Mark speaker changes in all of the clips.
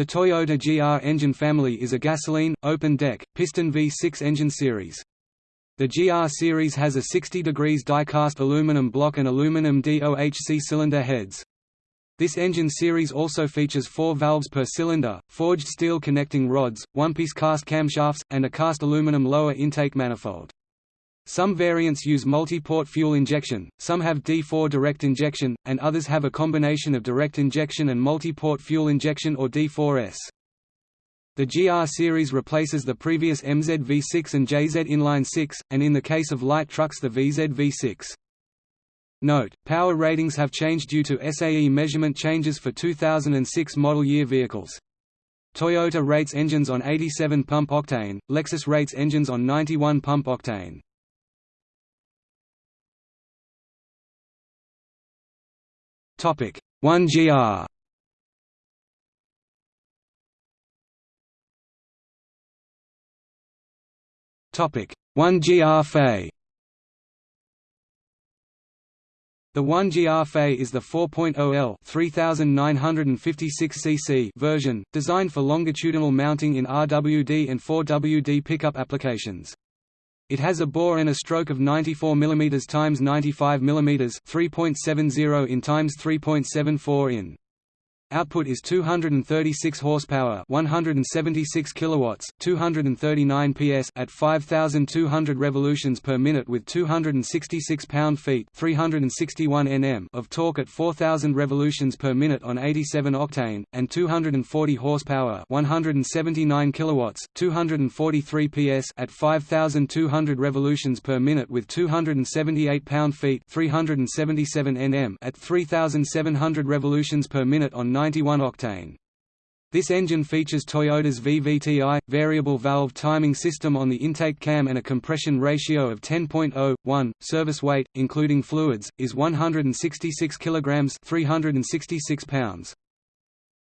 Speaker 1: The Toyota GR engine family is a gasoline, open-deck, piston V6 engine series. The GR series has a 60 degrees die-cast aluminum block and aluminum DOHC cylinder heads. This engine series also features four valves per cylinder, forged steel connecting rods, one-piece cast camshafts, and a cast aluminum lower intake manifold. Some variants use multi-port fuel injection, some have D4 direct injection, and others have a combination of direct injection and multi-port fuel injection or D4S. The GR series replaces the previous MZ V6 and JZ inline 6, and in the case of light trucks the VZ V6. Note, power ratings have changed due to SAE measurement changes for 2006 model year vehicles. Toyota rates engines on 87 pump octane, Lexus rates engines on 91 pump octane. Topic. 1 GR Topic. 1 GR Fe The 1GR Fe is the 4.0L 3956 cc version, designed for longitudinal mounting in RWD and 4WD pickup applications. It has a bore and a stroke of 94 mm x 95 mm 3.70 in x 3.74 in. Output is 236 horsepower, 176 kilowatts, 239 PS at 5200 revolutions per minute with 266 pound-feet, 361 Nm of torque at 4000 revolutions per minute on 87 octane and 240 horsepower, 179 kilowatts, 243 PS at 5200 revolutions per minute with 278 pound-feet, 377 Nm at 3700 revolutions per minute on 91 octane. This engine features Toyota's VVTi, variable valve timing system on the intake cam and a compression ratio of 10.01. Service weight, including fluids, is 166 kg 366 pounds.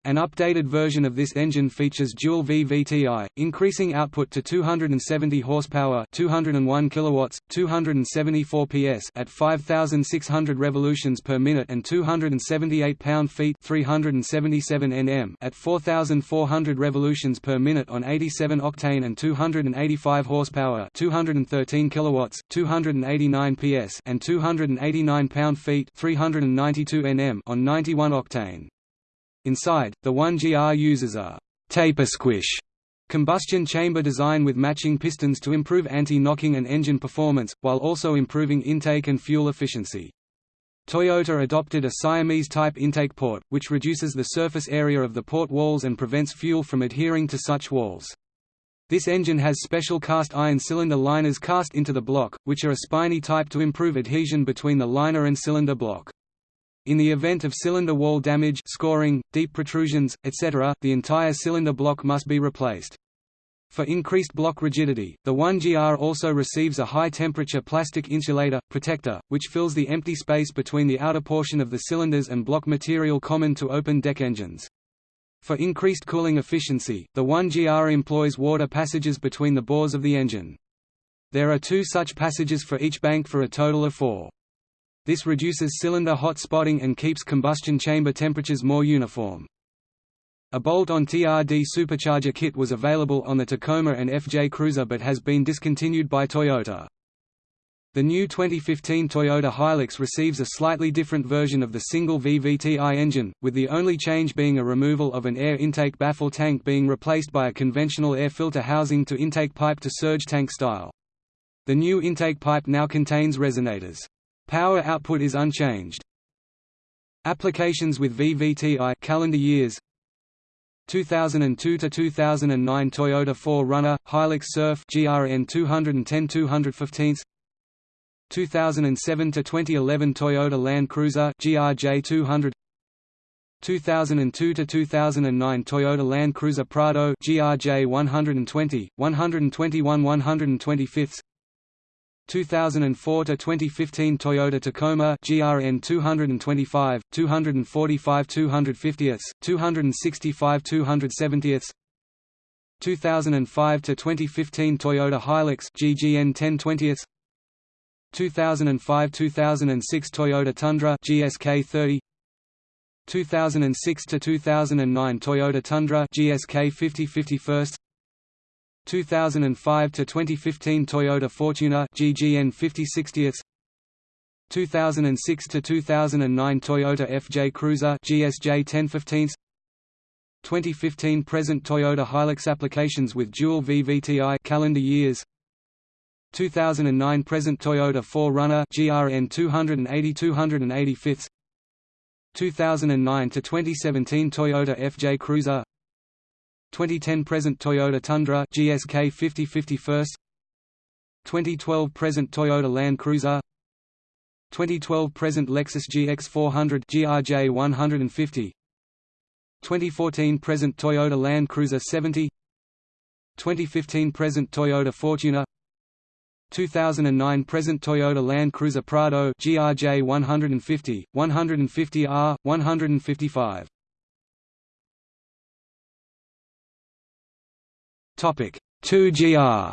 Speaker 1: An updated version of this engine features dual VVTi, increasing output to 270 horsepower, 201 kilowatts, 274 PS at 5600 revolutions per minute and 278 pound-feet, 377 Nm at 4400 revolutions per minute on 87 octane and 285 horsepower, 213 kilowatts, 289 PS and 289 pound-feet, 392 Nm on 91 octane. Inside, the 1GR uses a taper squish combustion chamber design with matching pistons to improve anti-knocking and engine performance, while also improving intake and fuel efficiency. Toyota adopted a Siamese-type intake port, which reduces the surface area of the port walls and prevents fuel from adhering to such walls. This engine has special cast iron cylinder liners cast into the block, which are a spiny type to improve adhesion between the liner and cylinder block. In the event of cylinder wall damage scoring, deep protrusions, etc., the entire cylinder block must be replaced. For increased block rigidity, the 1GR also receives a high-temperature plastic insulator, protector, which fills the empty space between the outer portion of the cylinders and block material common to open-deck engines. For increased cooling efficiency, the 1GR employs water passages between the bores of the engine. There are two such passages for each bank for a total of four. This reduces cylinder hot spotting and keeps combustion chamber temperatures more uniform. A bolt-on TRD supercharger kit was available on the Tacoma and FJ Cruiser but has been discontinued by Toyota. The new 2015 Toyota Hilux receives a slightly different version of the single VVTi engine, with the only change being a removal of an air intake baffle tank being replaced by a conventional air filter housing to intake pipe to surge tank style. The new intake pipe now contains resonators. Power output is unchanged. Applications with VVTi calendar years 2002 to 2009 Toyota 4Runner, Hilux Surf GRN 210 215 2007 to 2011 Toyota Land Cruiser GRJ 200 2002 to 2009 Toyota Land Cruiser Prado GRJ 120 121 125 2004 to 2015 Toyota Tacoma GRN 225, 245 250ths, 265 270ths. 2005 to 2015 Toyota Hilux GGN 1020ths. 2005-2006 Toyota Tundra GSK 30 2006 to 2009 Toyota Tundra GSK 50 First. 2005 to 2015 Toyota Fortuner GGN 50 60 2006 to 2009 Toyota FJ Cruiser GSJ 10 15 2015 present Toyota Hilux applications with dual VVTi calendar years 2009 present Toyota 4Runner GRN 280 285 2009 to 2017 Toyota FJ Cruiser 2010 present Toyota Tundra GSK 50 51st 2012 present Toyota Land Cruiser 2012 present Lexus GX 400 GRJ 150 2014 present Toyota Land Cruiser 70 2015 present Toyota Fortuner 2009 present Toyota Land Cruiser Prado GRJ 150, 150R, 155. Topic 2GR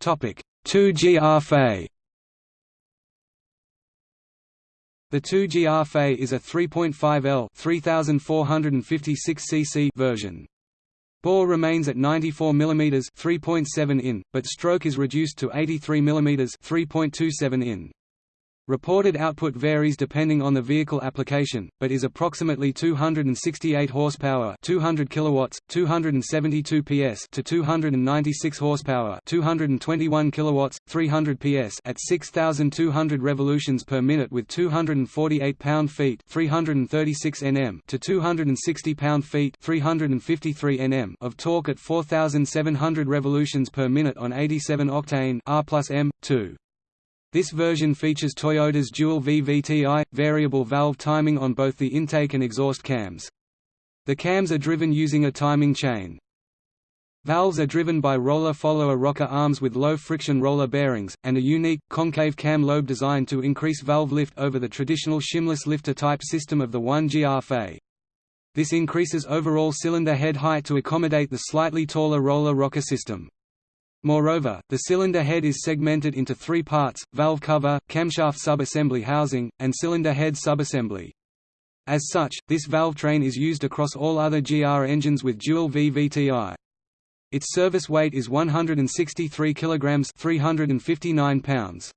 Speaker 1: Topic 2GR Fay The 2GR Fay is a 3.5L 3456 cc version. Bore remains at 94 mm 3.7 in, but stroke is reduced to 83 mm 3.27 in. Reported output varies depending on the vehicle application, but is approximately 268 horsepower, 200 kilowatts, 272 PS to 296 horsepower, 221 kilowatts, 300 PS at 6200 revolutions per minute with 248 pound-feet, 336 Nm to 260 pound-feet, 353 Nm of torque at 4700 revolutions per minute on 87 octane R+M 2. This version features Toyota's dual VVTi, variable valve timing on both the intake and exhaust cams. The cams are driven using a timing chain. Valves are driven by roller follower rocker arms with low-friction roller bearings, and a unique, concave cam lobe design to increase valve lift over the traditional shimless lifter-type system of the 1GR Fay. This increases overall cylinder head height to accommodate the slightly taller roller rocker system. Moreover, the cylinder head is segmented into three parts, valve cover, camshaft subassembly housing, and cylinder head subassembly. As such, this valve train is used across all other GR engines with dual VVTi. Its service weight is 163 kg 359 pounds.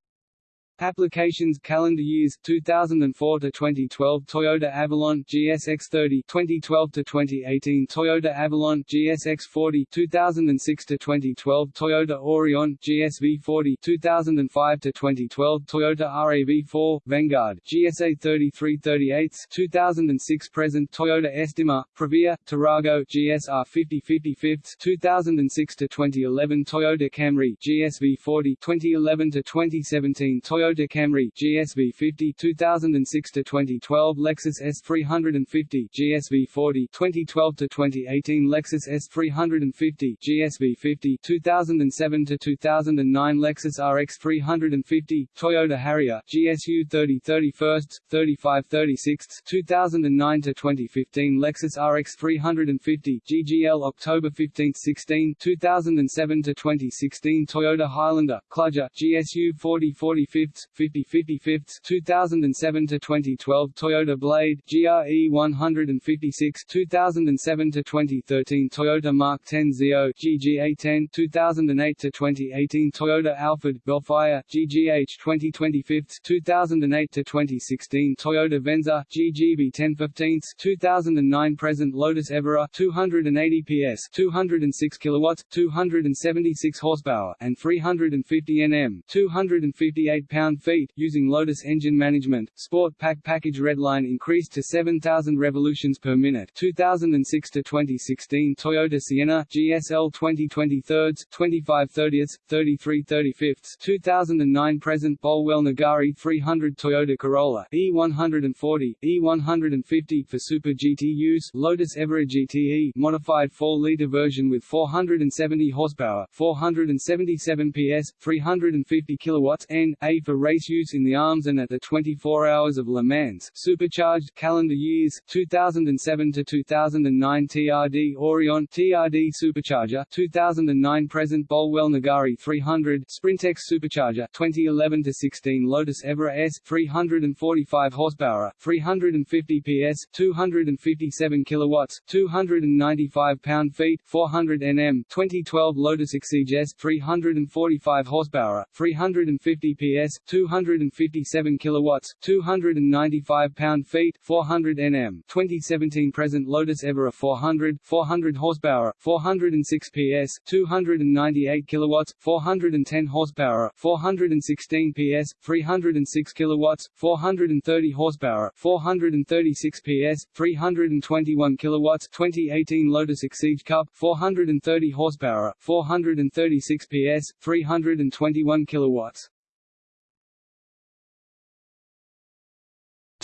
Speaker 2: Applications Calendar years 2004 to 2012 Toyota Avalon GSX30 2012 to 2018 Toyota Avalon GSX40 2006 to 2012 Toyota Aurion GSV40 2005 to 2012 Toyota RAV4 Vanguard GSA 3338 2006 present Toyota Estima Previa Tarago GSR 50 2006 to 2011 Toyota Camry GSV40 2011 to 2017 Toyota Toyota Camry GSV 50 2006 to 2012 Lexus ES350 GSV 40 2012 to 2018 Lexus ES350 GSV 50 2007 to 2009 Lexus RX 350 Toyota Harrier GSU 30 31st 35 36 2009 to 2015 Lexus RX 350 GGL October 15 16 2007 to 2016 Toyota Highlander Kluger GSU 40 45 50 55 2007 to 2012 Toyota Blade GRE 156 2007 to 2013 Toyota Mark 10 Zio GGA10 2008 to 2018 Toyota Alphard Vellfire GGH 2025 2008 to 2016 Toyota Venza GGB 1015 2009 present Lotus Evora 280 PS 206 kilowatts 276 horsepower and 350 Nm 258 pound pound-feet, using Lotus engine management. Sport Pack package Redline increased to 7,000 revolutions per minute 2006 to 2016 Toyota Sienna GSL 2023, 25 30ths, 33 35ths 2009 present Bolwell Nagari 300 Toyota Corolla E140, E150 for Super GT use Lotus Evora GTE modified 4-liter version with 470 horsepower, 477 PS, 350 kilowatts N, A for race use in the arms and at the 24 Hours of Le Mans supercharged calendar years 2007 to 2009 TRD Aurion TRD supercharger 2009 present Bolwell Nagari 300 Sprintex supercharger 2011 to 16 Lotus Evora S 345 horsepower 350 PS 257 kilowatts 295 pound-feet 400 Nm 2012 Lotus Exige S 345 horsepower 350 PS 257 kilowatts 295 pound-feet 400 Nm 2017 present Lotus Evora 400 400 horsepower 406 PS 298 kilowatts 410 horsepower 416 PS 306 kilowatts 430 horsepower 436 PS 321 kilowatts 2018 Lotus Exige Cup 430 horsepower 436 PS 321 kilowatts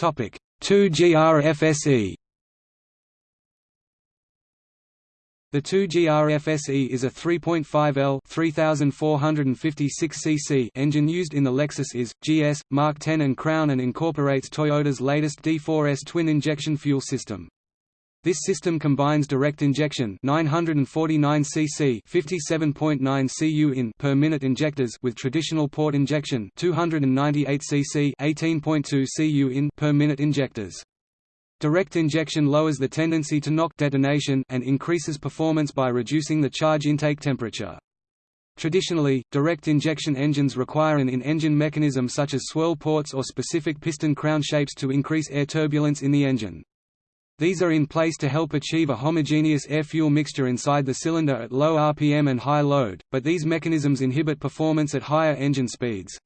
Speaker 1: Topic 2GR FSE The 2GR FSE is a 3.5L 3456 cc engine used in the Lexus IS, GS, Mark 10 and Crown and incorporates Toyota's latest D4S twin-injection fuel system. This system combines direct injection 949 cc 57.9 cu in per minute injectors with traditional port injection 298 cc 18.2 cu in per minute injectors. Direct injection lowers the tendency to knock detonation and increases performance by reducing the charge intake temperature. Traditionally, direct injection engines require an in-engine mechanism such as swirl ports or specific piston crown shapes to increase air turbulence in the engine. These are in place to help achieve a homogeneous air-fuel mixture inside the cylinder at low RPM and high load, but these mechanisms inhibit performance at higher engine speeds.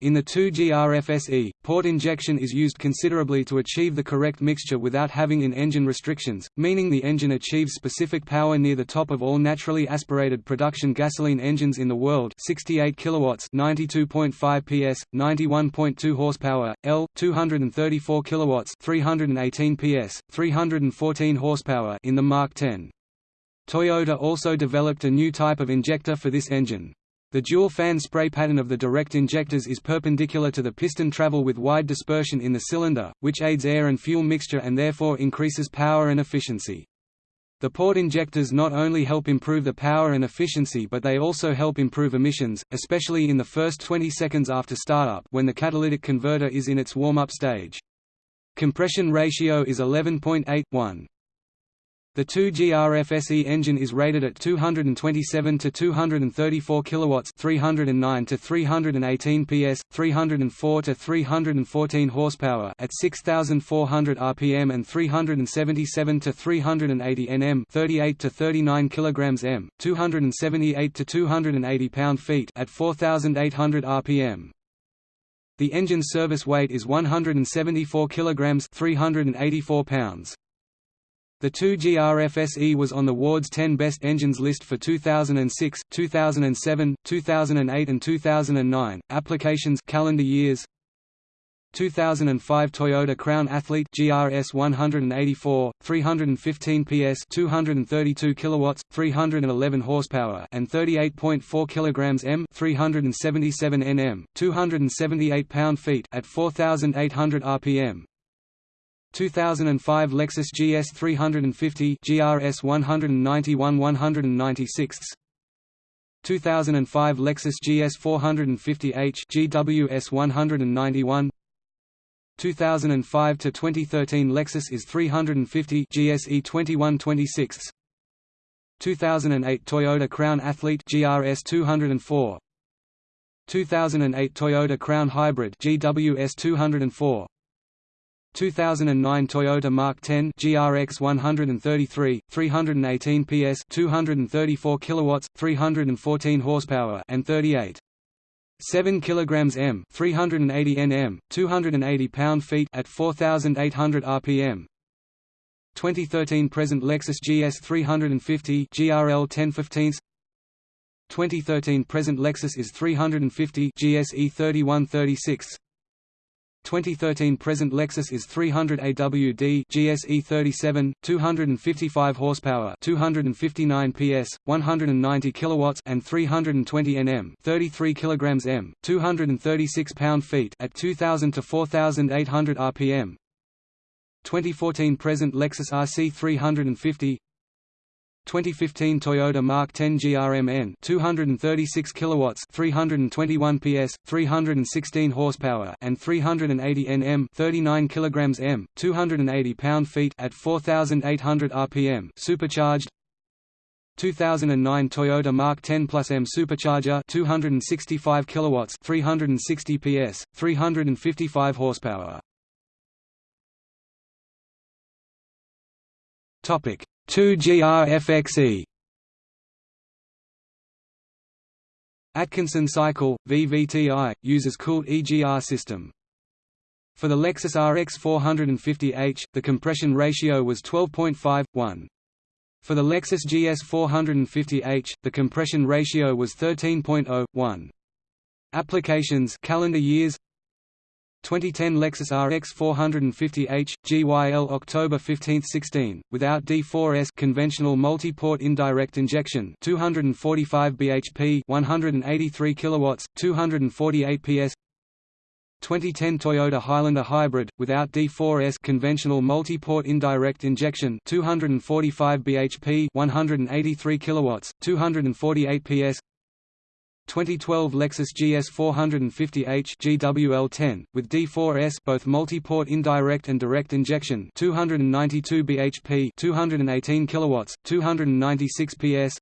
Speaker 1: In the 2GRFSE, port injection is used considerably to achieve the correct mixture without having in-engine restrictions, meaning the engine achieves specific power near the top of all naturally aspirated production gasoline engines in the world 68 kilowatts 92.5 PS, 91.2 horsepower, L, 234 kilowatts 318 PS, 314 horsepower in the Mark 10. Toyota also developed a new type of injector for this engine. The dual-fan spray pattern of the direct injectors is perpendicular to the piston travel with wide dispersion in the cylinder, which aids air and fuel mixture and therefore increases power and efficiency. The port injectors not only help improve the power and efficiency but they also help improve emissions, especially in the first 20 seconds after startup when the catalytic converter is in its warm-up stage. Compression ratio is 11.8:1. The 2GRFSE engine is rated at 227 to 234 kilowatts, 309 to 318 PS, 304 to 314 horsepower at 6400 rpm and 377 to 380 Nm, 38 to 39 kilograms m, 278 to 280 pound-feet at 4800 rpm. The engine service weight is 174 kilograms, 384 pounds. The 2GRFSE was on the Ward's 10 Best Engines list for 2006, 2007, 2008 and 2009. Applications calendar years 2005 Toyota Crown Athlete GRS 184 315 PS 232 kilowatts 311 horsepower and 38.4 kilograms m 377 Nm 278 pound-feet at 4800 rpm 2005 Lexus GS 350 GRS 191 196 2005 Lexus GS 450h GWS 191 2005 to 2013 Lexus IS 350 GSE 2126 2008 Toyota Crown Athlete GRS 204 2008 Toyota Crown Hybrid GWS 204 2009 Toyota Mark 10 GRX 133 318 PS 234 kilowatts 314 horsepower and 38 7 kilograms m 380 Nm 280 pound-feet at 4800 rpm 2013 present Lexus GS 350 GRL 1015 2013 present Lexus IS 350 GSE 3136 2013 present Lexus is 300 AWD GSE 37 255 horsepower 259 PS 190 kilowatts and 320 Nm 33 kilograms M 236 pound-feet at 2000 to 4800 rpm 2014 present Lexus RC 350 2015 Toyota Mark 10 GRMN 236 kilowatts 321 PS 316 horsepower and 380 Nm 39 kilograms M 280 pound-feet at 4800 rpm supercharged. 2009 Toyota Mark 10 Plus M supercharger 265 kilowatts 360 PS 355 horsepower. Topic 2GRFXE Atkinson cycle, VVTI, uses cooled EGR system. For the Lexus RX 450h, the compression ratio was 12.5:1. For the Lexus GS 450h, the compression ratio was 13.0:1. Applications calendar years 2010 Lexus RX 450h GYL October 15, 16, without D4S conventional multi-port indirect injection 245 bhp 183 kilowatts 248 PS 2010 Toyota Highlander Hybrid without D4S conventional multi-port indirect injection 245 bhp 183 kilowatts 248 PS 2012 Lexus GS 450h GWL10 with D4S both multi-port indirect and direct injection 292 bhp 218 kilowatts 296 PS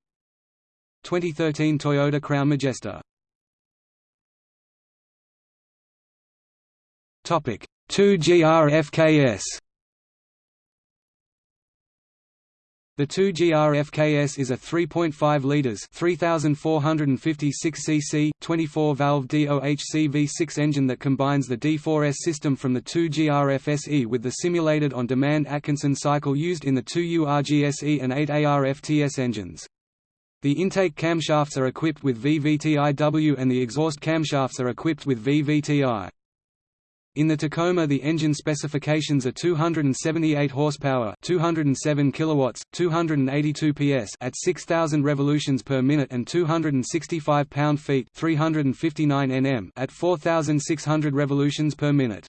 Speaker 1: 2013 Toyota Crown Majesta. Topic 2GR FKS The 2GR FKS is a 3.5 litres 3,456 cc, 24-valve DOHC V6 engine that combines the D4S system from the 2GR FSE with the simulated on-demand Atkinson cycle used in the 2URGSE and 8AR-FTS engines. The intake camshafts are equipped with VVTIW and the exhaust camshafts are equipped with VVTI. In the Tacoma the engine specifications are 278 horsepower, 207 kilowatts, 282 PS at 6000 revolutions per minute and 265 pound-feet, 359 Nm at 4600 revolutions per minute.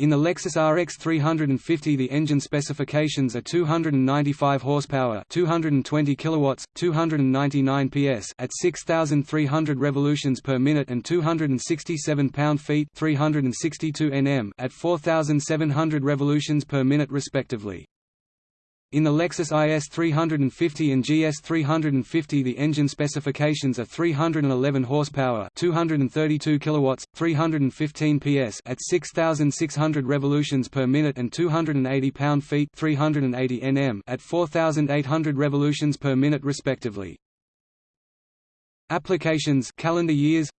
Speaker 1: In the Lexus RX 350 the engine specifications are 295 horsepower, 220 kilowatts, 299 PS at 6300 revolutions per minute and 267 pound-feet, 362 Nm at 4700 revolutions per minute respectively. In the Lexus IS 350 and GS 350 the engine specifications are 311 horsepower, 232 kilowatts, 315 PS at 6600 revolutions per minute and 280 pound-feet, 380 Nm at 4800 revolutions per minute respectively. Applications calendar years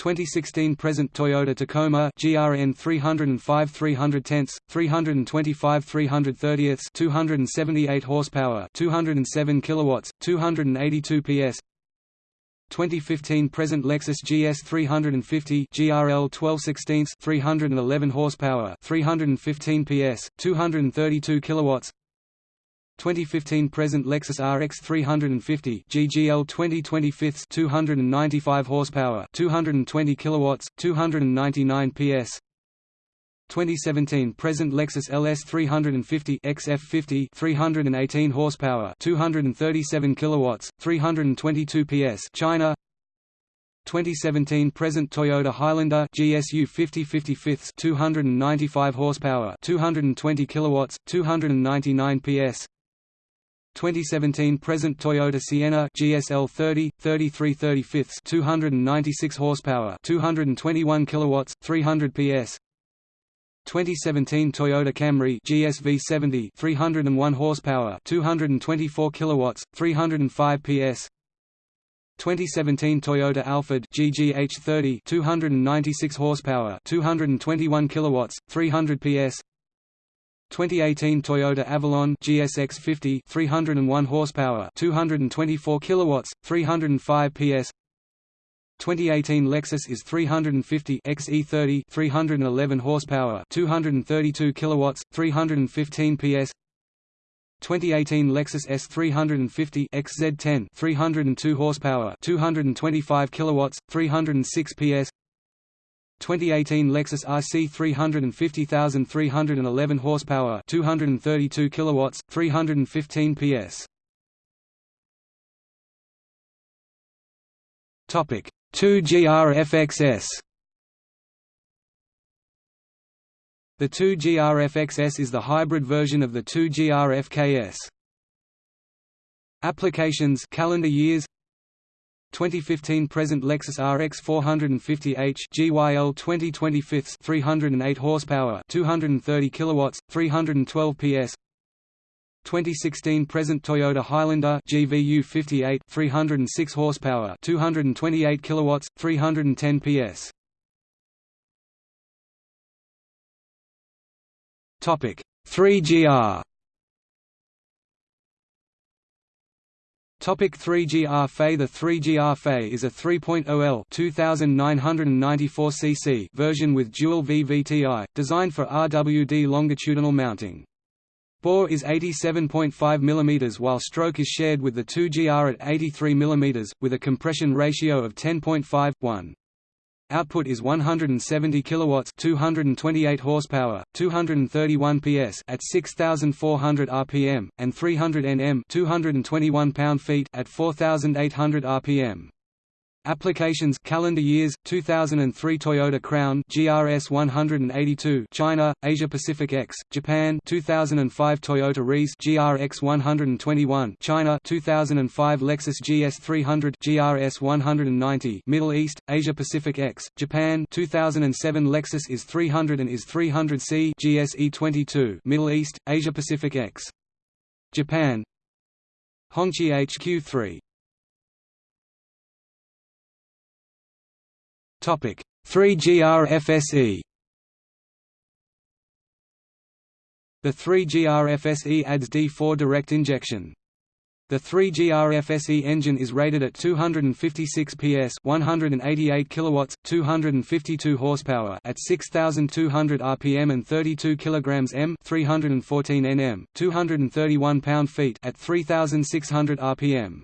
Speaker 1: 2016 present Toyota Tacoma GRN 305 310 325 330 278 horsepower 207 kilowatts 282 PS 2015 present Lexus GS 350 GRL 1216 311 horsepower 315 PS 232 kilowatts 2015 present Lexus RX 350 GGL 2025 295 horsepower 220 kilowatts 299 PS 2017 present Lexus LS 350 XF50 318 horsepower 237 kilowatts 322 PS China. 2017 present Toyota Highlander GSU 50 55 295 horsepower 220 kilowatts 299 PS 2017 present Toyota Sienna GSL 30 33 296 horsepower 221 kilowatts 300 PS 2017 Toyota Camry GSV 70 301 horsepower 224 kilowatts 305 PS 2017 Toyota Alphard GGH 30 296 horsepower 221 kilowatts 300 PS 2018 Toyota Avalon GSX 50 301 horsepower 224 kilowatts 305 PS 2018 Lexus IS 350 XE30 311 horsepower, 232 kilowatts, 315 PS. 2018 Lexus ES350 XZ10 302 horsepower, 225 kilowatts, 306 PS. 2018 Lexus RC 350,311 horsepower, 232 kilowatts, 315 PS. Topic 2GR FXS The 2GR FXS is the hybrid version of the 2GR FKS. Applications calendar years 2015 present Lexus RX 450h GYL 2025 308 horsepower 230 kilowatts 312 PS 2016 present Toyota Highlander GVU 58 306 horsepower 228 kilowatts 310 PS Topic 3GR Topic 3GR FE The 3GR FE is a 3.0L 2994 cc version with dual VVTi, designed for RWD longitudinal mounting. Bore is 87.5 mm while stroke is shared with the 2GR at 83 mm, with a compression ratio of 10.5, 1. Output is 170 kilowatts, 228 horsepower, 231 PS at 6400 rpm and 300 Nm, 221 pound-feet at 4800 rpm. Applications calendar years 2003 Toyota Crown GRS 182 China Asia Pacific X Japan 2005 Toyota Reiz GRX 121 China 2005 Lexus GS 300 GRS 190 Middle East Asia Pacific X Japan 2007 Lexus IS 300 and IS 300C GSE 22 Middle East Asia Pacific X Japan. Hongqi HQ3 Topic 3GR FSE The 3GR FSE adds D4 direct injection. The 3GR FSE engine is rated at 256 PS, 188 kilowatts, 252 horsepower at 6200 rpm and 32 kilograms m, 314 Nm, 231 pound-feet at 3600 rpm.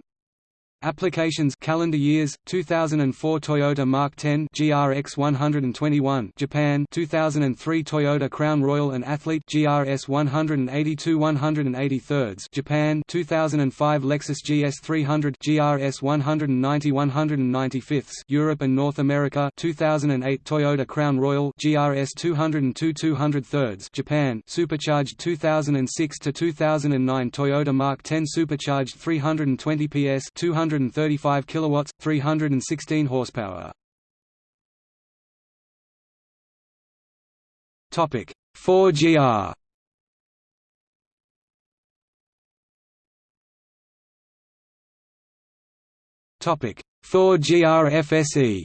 Speaker 1: Applications calendar years 2004 Toyota Mark 10 GRX 121 Japan 2003 Toyota Crown Royal and Athlete GRS 182 183 Japan 2005 Lexus GS 300 GRS 190 195 Europe and North America 2008 Toyota Crown Royal GRS 202 203 Japan supercharged 2006 to 2009 Toyota Mark 10 supercharged 320 PS 200 235 kilowatts, 316 horsepower. Topic 4GR. Topic 4GR FSE.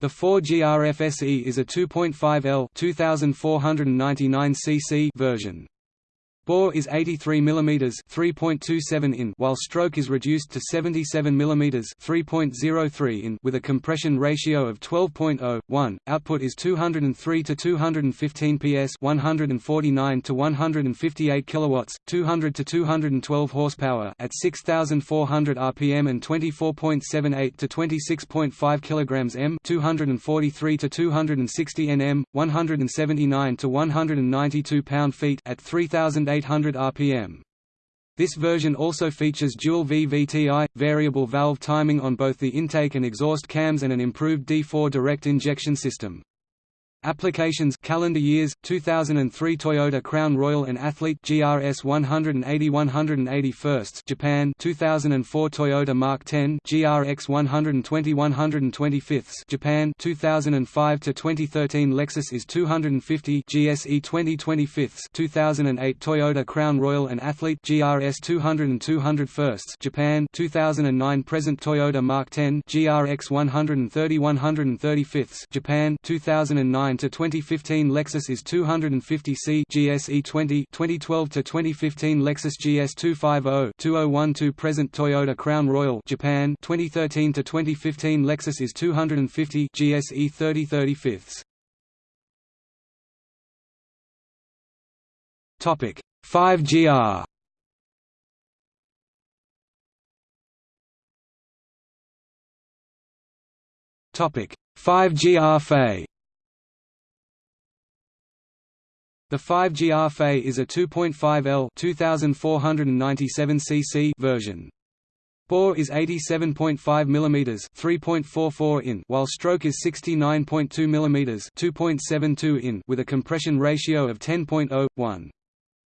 Speaker 1: The 4GR FSE is a 2.5L 2499 cc version. Bore is 83 mm (3.27 in), while stroke is reduced to 77 mm (3.03 in) with a compression ratio of 12.0:1. Output is 203 to 215 PS, 149 to 158 kilowatts, 200 to 212 horsepower at 6400 rpm and 24.78 to 26.5 kilograms m, 243 to 260 Nm, 179 to 192 pound-feet at 3000 800 rpm. This version also features dual VVTi, variable valve timing on both the intake and exhaust cams and an improved D4 direct injection system. Applications calendar years 2003 Toyota Crown Royal and Athlete GRS 180 181 Japan 2004 Toyota Mark 10 GRX 120 125 Japan 2005 to 2013 Lexus IS 250 GSE 2025 2008 Toyota Crown Royal and Athlete GRS 200 and 201 Japan 2009 present Toyota Mark 10 GRX 130 135 Japan 2009 2009 to 2015 Lexus IS 250C GSE 20 2012 to 2015 Lexus GS 250 2012 present Toyota Crown Royal Japan 2013 to 2015 Lexus IS 250 GSE 30 35 Topic 5GR Topic 5GR Fei The 5GR Fei is a 2.5L 2497 cc version. Bore is 87.5 mm 3.44 in while stroke is 69.2 mm 2.72 in with a compression ratio of 10.0:1.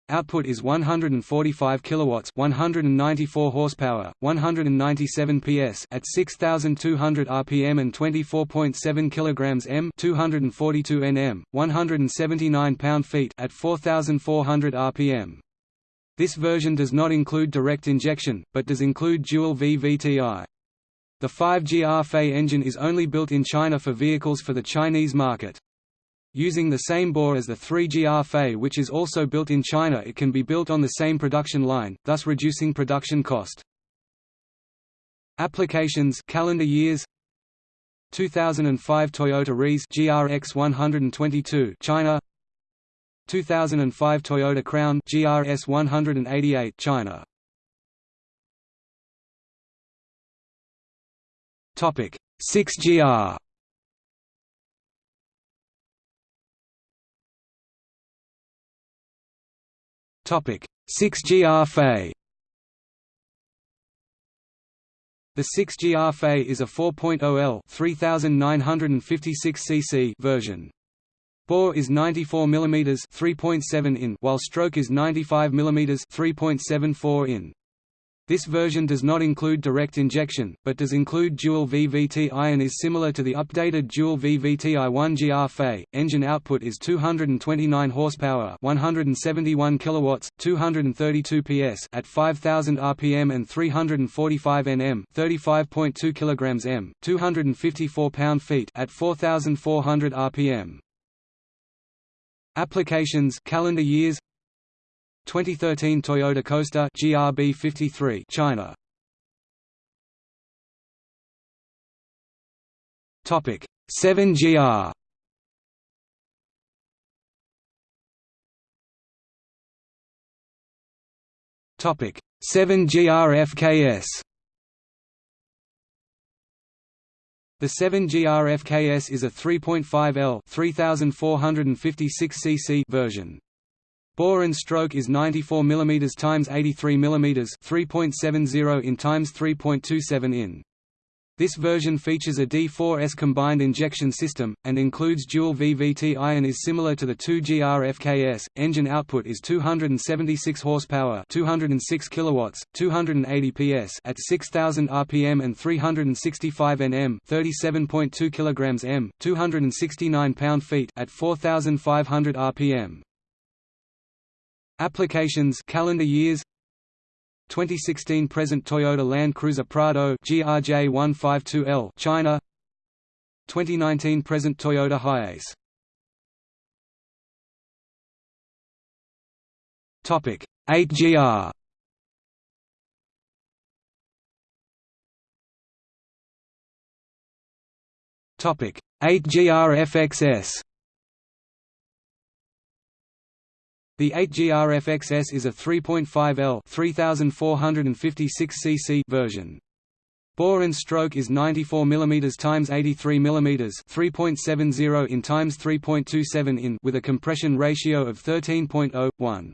Speaker 1: Output is 145 kilowatts, 194 horsepower, 197 PS at 6200 rpm and 24.7 kilograms m, 242 Nm, 179 pound-feet at 4400 rpm. This version does not include direct injection, but does include dual VVTi. The 5GR Fei engine is only built in China for vehicles for the Chinese market. Using the same bore as the 3GR Fei which is also built in China it can be built on the same production line, thus reducing production cost. Applications calendar years. 2005 Toyota Reiz GRX 122 China. 2005 Toyota Crown GRS 188 China. Topic 6GR Topic 6GR Fei The 6GR Fei is a 4.0L 3956 cc version. Bore is 94 mm 3.7 in while stroke is 95 mm 3.74 in. This version does not include direct injection, but does include dual VVT-i and is similar to the updated dual VVT-i 1GR Fei. Engine output is 229 horsepower, 171 kilowatts, 232 PS at 5000 rpm and 345 Nm, 35.2 kilograms m, 254 pound-feet at 4400 rpm. Applications calendar years 2013 Toyota Coaster GRB 53 China. Topic 7GR Topic 7GR FKS The 7GRFKS is a 3.5L 3456 cc version. Bore and stroke is 94 mm x 83 mm 3.70 in x 3.27 in. This version features a D4S combined injection system, and includes dual VVT-i and is similar to the 2GR FKS. Engine output is 276 horsepower, 206 kilowatts, 280 PS at 6000 rpm and 365 Nm, 37.2 kilograms m, 269 pound-feet at 4500 rpm. Applications calendar years. 2016 present Toyota Land Cruiser Prado GRJ 152L China. 2019 present Toyota Hiace. Topic 8GR Topic 8GR FXS The 8GR-FXS is a 3.5L 3456 cc version. Bore and stroke is 94 mm x 83 mm 3.70 in x 3.27 in with a compression ratio of 13.0:1.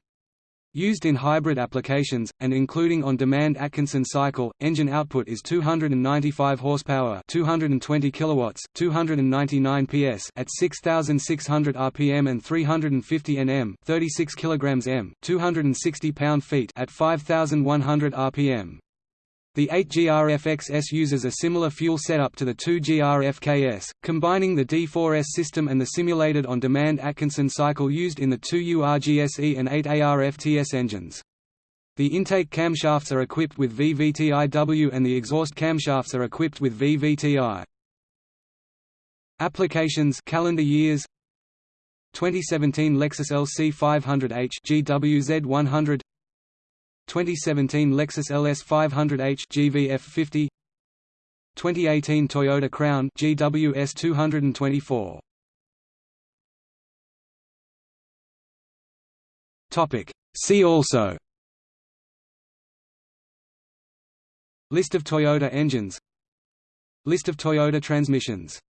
Speaker 1: Used in hybrid applications, and including on-demand Atkinson cycle, engine output is 295 horsepower 220 kilowatts, 299 PS at 6,600 rpm and 350 Nm 36 kilograms m, 260 pound-feet at 5,100 rpm. The 8GR-FXS uses a similar fuel setup to the 2GR-FKS, combining the D4S system and the simulated on-demand Atkinson cycle used in the 2URGSE and 8AR-FTS engines. The intake camshafts are equipped with VVTiW and the exhaust camshafts are equipped with VVTi. Applications calendar years 2017 Lexus LC 500h GWZ 100 2017 Lexus LS 500h GVF 50 2018 Toyota Crown GWS 224 Topic. See also. List of Toyota engines. List of Toyota transmissions